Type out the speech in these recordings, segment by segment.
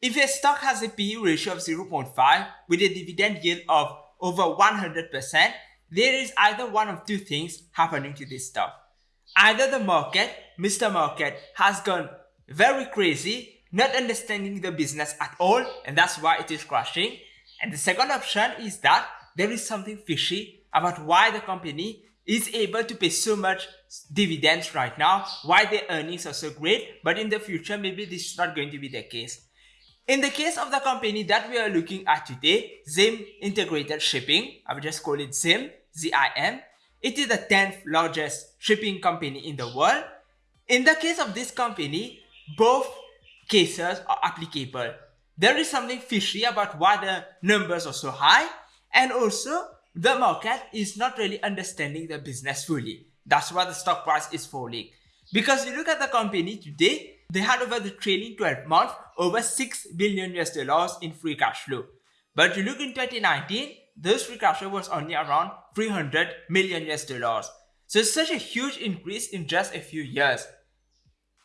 If a stock has a PE ratio of 0.5 with a dividend yield of over 100%, there is either one of two things happening to this stock. Either the market, Mr. Market, has gone very crazy, not understanding the business at all, and that's why it is crashing. And the second option is that there is something fishy about why the company is able to pay so much dividends right now, why their earnings are so great, but in the future, maybe this is not going to be the case. In the case of the company that we are looking at today, Zim Integrated Shipping, I will just call it Zim, Z-I-M, it is the 10th largest shipping company in the world. In the case of this company, both cases are applicable. There is something fishy about why the numbers are so high and also the market is not really understanding the business fully. That's why the stock price is falling. Because you look at the company today, they had over the trailing 12 months over 6 billion US dollars in free cash flow. But you look in 2019, those free cash flow was only around 300 million US dollars. So it's such a huge increase in just a few years.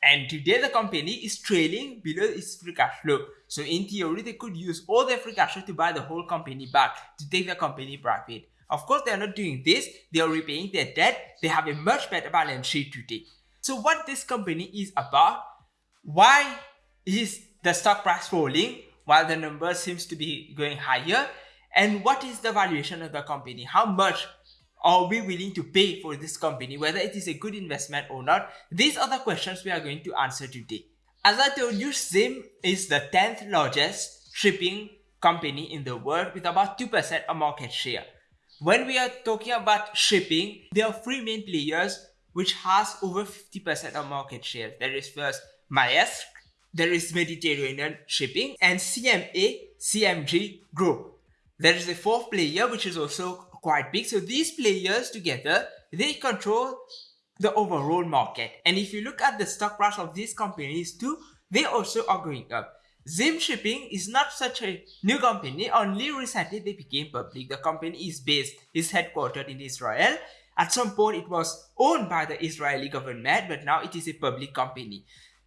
And today the company is trailing below its free cash flow. So in theory, they could use all their free cash flow to buy the whole company back to take the company private. Of course, they are not doing this. They are repaying their debt. They have a much better balance sheet today. So what this company is about, why is the stock price falling while the number seems to be going higher? And what is the valuation of the company? How much are we willing to pay for this company, whether it is a good investment or not? These are the questions we are going to answer today. As I told you, Zim is the 10th largest shipping company in the world with about 2% of market share. When we are talking about shipping, there are three main players which has over 50% of market share. There is first Maersk, there is Mediterranean Shipping and CMA CGM Group. There is a fourth player which is also quite big. So these players together, they control the overall market. And if you look at the stock price of these companies too, they also are going up. Zim Shipping is not such a new company, only recently they became public. The company is based, is headquartered in Israel. At some point it was owned by the Israeli government, but now it is a public company.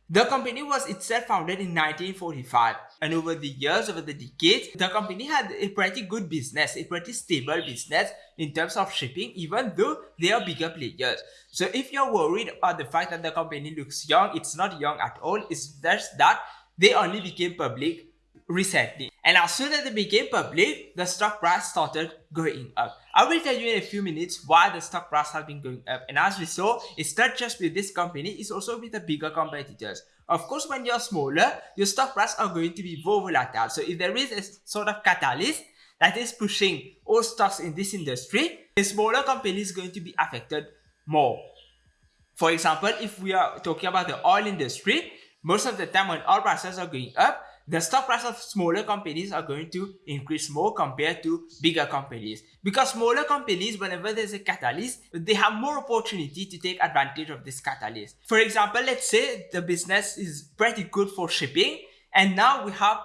The company was itself founded in 1945 and over the years, over the decades, the company had a pretty good business, a pretty stable business in terms of shipping even though they are bigger players. So if you're worried about the fact that the company looks young, it's not young at all, it's just that they only became public recently. And as soon as they became public, the stock price started going up. I will tell you in a few minutes why the stock price has been going up. And as we saw, it's not just with this company, it's also with the bigger competitors. Of course, when you're smaller, your stock price are going to be more volatile. So if there is a sort of catalyst that is pushing all stocks in this industry, a smaller company is going to be affected more. For example, if we are talking about the oil industry, most of the time when oil prices are going up, the stock price of smaller companies are going to increase more compared to bigger companies. Because smaller companies, whenever there's a catalyst, they have more opportunity to take advantage of this catalyst. For example, let's say the business is pretty good for shipping and now we have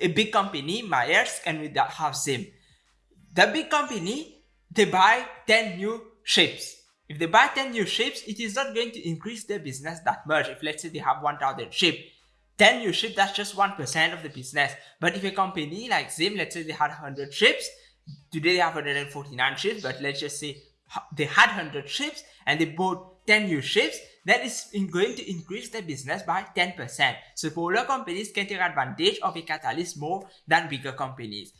a big company, Maersk, and we have Zim. The big company, they buy 10 new ships. If they buy 10 new ships, it is not going to increase their business that much. If let's say they have 1000 ships, 10 you ships, that's just 1% of the business. But if a company like Zim, let's say they had 100 ships, today they have 149 ships, but let's just say they had 100 ships and they bought 10 new ships, that is going to increase their business by 10%. So smaller companies can take advantage of a catalyst more than bigger companies.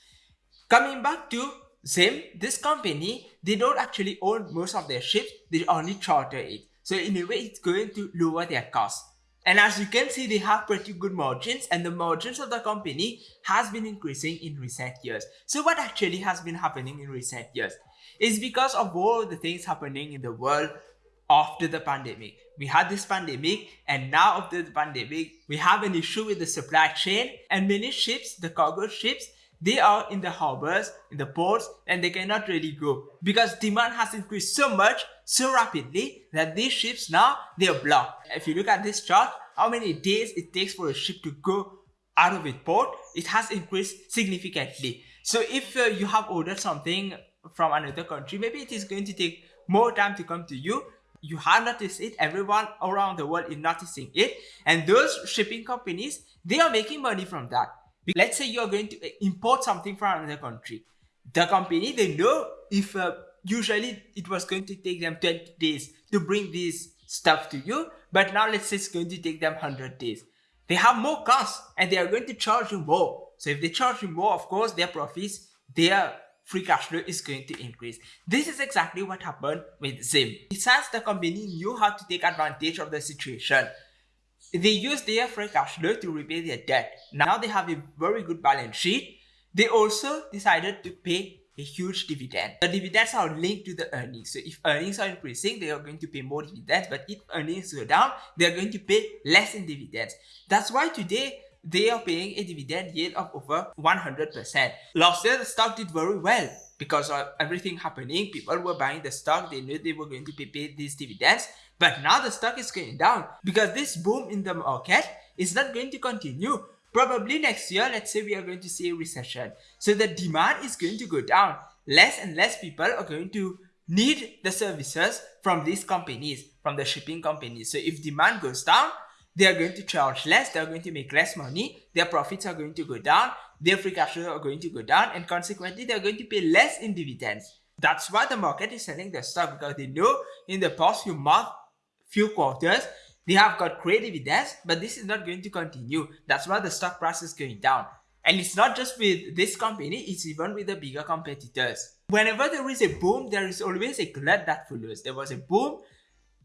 Coming back to Zim, this company, they don't actually own most of their ships, they only charter it. So in a way, it's going to lower their cost. And as you can see, they have pretty good margins and the margins of the company has been increasing in recent years. So what actually has been happening in recent years? is because of all the things happening in the world after the pandemic. We had this pandemic and now after the pandemic, we have an issue with the supply chain and many ships, the cargo ships, they are in the harbors, in the ports, and they cannot really go because demand has increased so much, so rapidly that these ships now, they are blocked. If you look at this chart, how many days it takes for a ship to go out of its port, it has increased significantly. So if uh, you have ordered something from another country, maybe it is going to take more time to come to you You have noticed it, everyone around the world is noticing it. And those shipping companies, they are making money from that. Let's say you're going to import something from another country. The company, they know if uh, usually it was going to take them 20 days to bring this stuff to you, but now let's say it's going to take them 100 days. They have more costs and they are going to charge you more. So if they charge you more, of course, their profits, their free cash flow is going to increase. This is exactly what happened with Zim. Besides, the company knew how to take advantage of the situation. They used their free cash flow to repay their debt. Now they have a very good balance sheet. They also decided to pay a huge dividend. The dividends are linked to the earnings. So if earnings are increasing, they are going to pay more dividends. But if earnings go down, they are going to pay less in dividends. That's why today they are paying a dividend yield of over 100%. Last year, the stock did very well because of everything happening. People were buying the stock. They knew they were going to pay, pay these dividends. But now the stock is going down because this boom in the market is not going to continue. Probably next year, let's say we are going to see a recession. So the demand is going to go down. Less and less people are going to need the services from these companies, from the shipping companies. So if demand goes down, they are going to charge less, they are going to make less money, their profits are going to go down, their free cash flow are going to go down, and consequently, they are going to pay less in dividends. That's why the market is selling their stock because they know in the past few months, few quarters, they have got great dividends, but this is not going to continue. That's why the stock price is going down. And it's not just with this company, it's even with the bigger competitors. Whenever there is a boom, there is always a glut that follows. There was a boom,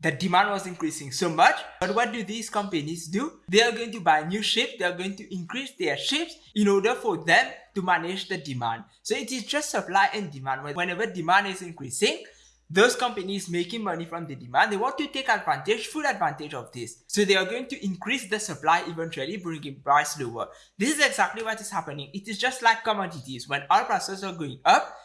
the demand was increasing so much. But what do these companies do? They are going to buy new ships, they are going to increase their ships in order for them to manage the demand. So it is just supply and demand. Whenever demand is increasing, those companies making money from the demand, they want to take advantage, full advantage of this. So they are going to increase the supply eventually, bringing price lower. This is exactly what is happening. It is just like commodities. When oil prices are going up,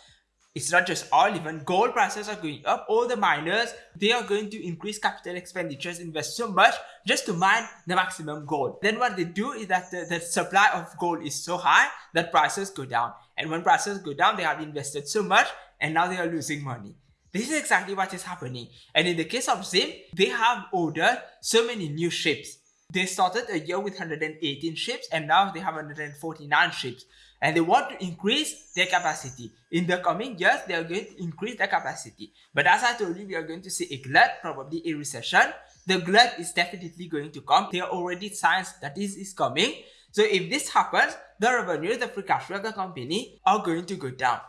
it's not just oil, even gold prices are going up. All the miners, they are going to increase capital expenditures, invest so much just to mine the maximum gold. Then what they do is that the, the supply of gold is so high that prices go down. And when prices go down, they have invested so much and now they are losing money. This is exactly what is happening. And in the case of Zim, they have ordered so many new ships. They started a year with 118 ships and now they have 149 ships. And they want to increase their capacity. In the coming years, they are going to increase their capacity. But as I told you, we are going to see a glut, probably a recession. The glut is definitely going to come. There are already signs that this is coming. So if this happens, the revenue, the free cash flow of the company are going to go down.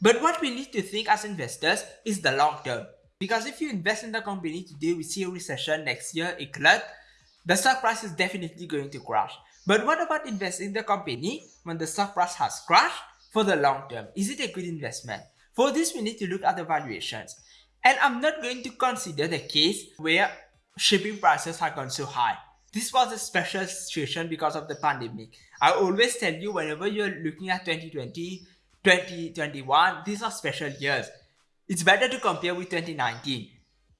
But what we need to think as investors is the long term. Because if you invest in the company today, we see a recession next year, a glut, the stock price is definitely going to crash. But what about investing in the company when the stock price has crashed for the long term? Is it a good investment? For this, we need to look at the valuations. And I'm not going to consider the case where shipping prices have gone so high. This was a special situation because of the pandemic. I always tell you whenever you're looking at 2020, 2021, these are special years. It's better to compare with 2019.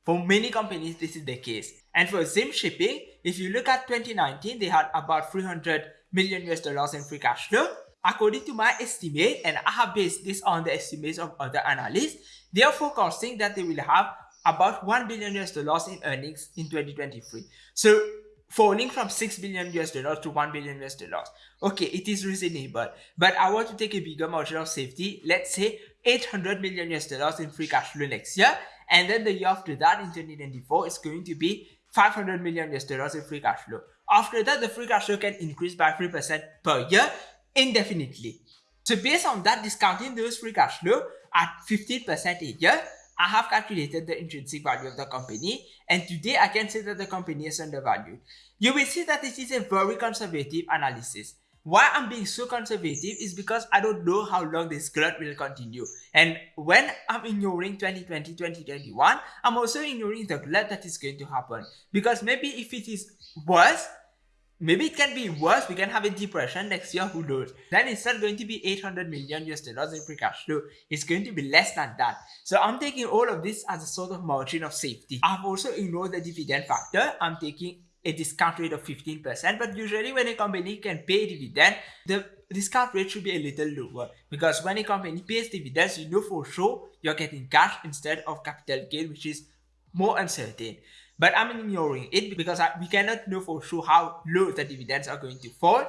For many companies, this is the case. And for Zim Shipping, if you look at 2019, they had about 300 million US dollars in free cash flow. According to my estimate, and I have based this on the estimates of other analysts, they are forecasting that they will have about 1 billion US dollars in earnings in 2023. So falling from 6 billion US dollars to 1 billion US dollars. Okay, it is reasonable, but I want to take a bigger margin of safety. Let's say 800 million US dollars in free cash flow next year. And then the year after that in 2024 is going to be 500 million US dollars in free cash flow. After that, the free cash flow can increase by 3% per year indefinitely. So based on that, discounting those free cash flow at 15% a year, I have calculated the intrinsic value of the company and today I can say that the company is undervalued. You will see that this is a very conservative analysis. Why I'm being so conservative is because I don't know how long this glut will continue. And when I'm ignoring 2020, 2021, I'm also ignoring the glut that is going to happen. Because maybe if it is worse, Maybe it can be worse. We can have a depression next year. Who knows? Then it's not going to be 800 million US dollars in free cash flow. It's going to be less than that. So I'm taking all of this as a sort of margin of safety. I've also ignored the dividend factor. I'm taking a discount rate of 15%. But usually when a company can pay dividend, the discount rate should be a little lower. Because when a company pays dividends, you know for sure you're getting cash instead of capital gain, which is more uncertain. But I'm ignoring it because I, we cannot know for sure how low the dividends are going to fall,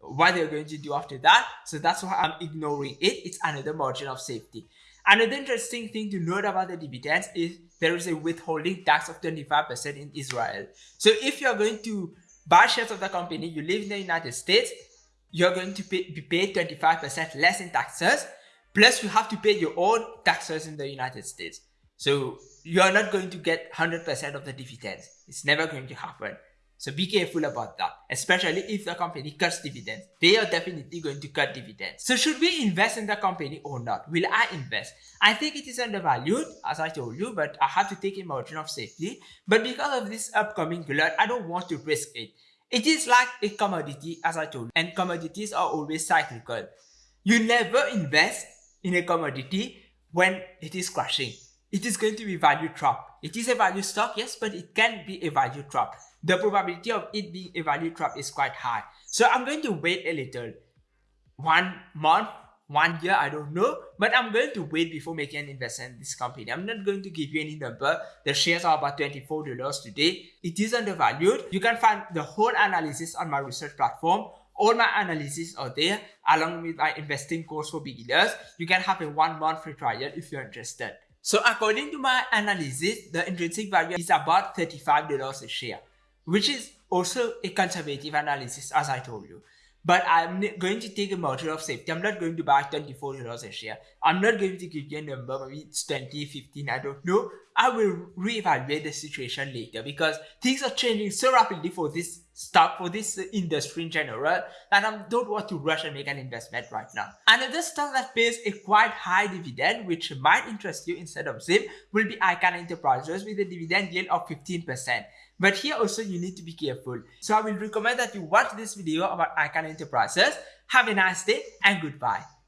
what they're going to do after that. So that's why I'm ignoring it. It's another margin of safety. Another interesting thing to note about the dividends is there is a withholding tax of 25% in Israel. So if you're going to buy shares of the company, you live in the United States, you're going to pay, be paid 25% less in taxes, plus you have to pay your own taxes in the United States. So you're not going to get 100% of the dividends. It's never going to happen. So be careful about that, especially if the company cuts dividends. They are definitely going to cut dividends. So should we invest in the company or not? Will I invest? I think it is undervalued, as I told you, but I have to take a margin of safety. But because of this upcoming glut, I don't want to risk it. It is like a commodity, as I told you, and commodities are always cyclical. You never invest in a commodity when it is crashing. It is going to be value trap. It is a value stock, yes, but it can be a value trap the probability of it being a value trap is quite high. So I'm going to wait a little. One month, one year, I don't know. But I'm going to wait before making an investment in this company. I'm not going to give you any number. The shares are about $24 today. It is undervalued. You can find the whole analysis on my research platform. All my analysis are there along with my investing course for beginners. You can have a one month free trial if you're interested. So according to my analysis, the intrinsic value is about $35 a share which is also a conservative analysis as I told you. But I'm going to take a measure of safety. I'm not going to buy $24 a share. I'm not going to give you a number, maybe it's 20, 15, I don't know. I will reevaluate the situation later because things are changing so rapidly for this stock, for this industry in general, that I don't want to rush and make an investment right now. Another stock that pays a quite high dividend, which might interest you instead of ZIM, will be Icahn Enterprises with a dividend yield of 15%. But here also you need to be careful. So I will recommend that you watch this video about Icahn Enterprises. Have a nice day and goodbye.